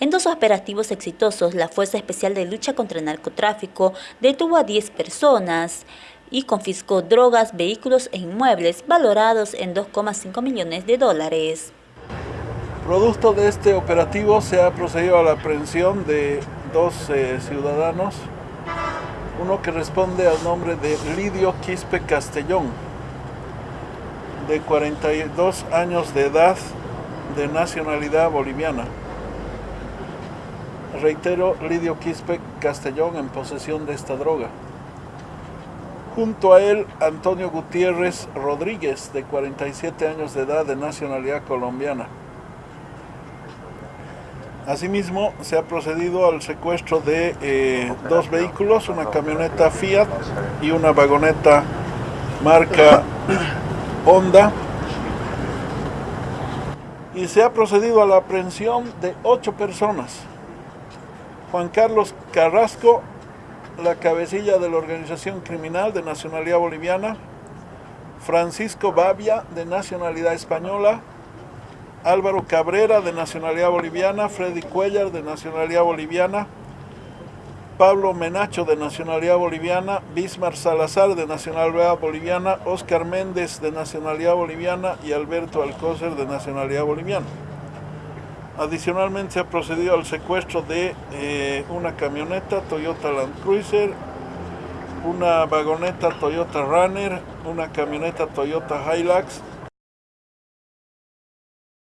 En dos operativos exitosos, la Fuerza Especial de Lucha contra el Narcotráfico detuvo a 10 personas y confiscó drogas, vehículos e inmuebles valorados en 2,5 millones de dólares. Producto de este operativo se ha procedido a la aprehensión de dos eh, ciudadanos, uno que responde al nombre de Lidio Quispe Castellón, de 42 años de edad, de nacionalidad boliviana. Reitero, Lidio Quispe Castellón en posesión de esta droga. Junto a él, Antonio Gutiérrez Rodríguez, de 47 años de edad, de nacionalidad colombiana. Asimismo, se ha procedido al secuestro de eh, dos vehículos, una camioneta Fiat y una vagoneta marca Honda. Y se ha procedido a la aprehensión de ocho personas. Juan Carlos Carrasco, la cabecilla de la organización criminal de nacionalidad boliviana, Francisco Babia, de nacionalidad española, Álvaro Cabrera, de nacionalidad boliviana, Freddy Cuellar, de nacionalidad boliviana, Pablo Menacho, de nacionalidad boliviana, Bismar Salazar, de nacionalidad boliviana, Oscar Méndez, de nacionalidad boliviana. Y Alberto Alcócer, de nacionalidad boliviana. Adicionalmente se ha procedido al secuestro de eh, una camioneta Toyota Land Cruiser, una vagoneta Toyota Runner, una camioneta Toyota Hilux,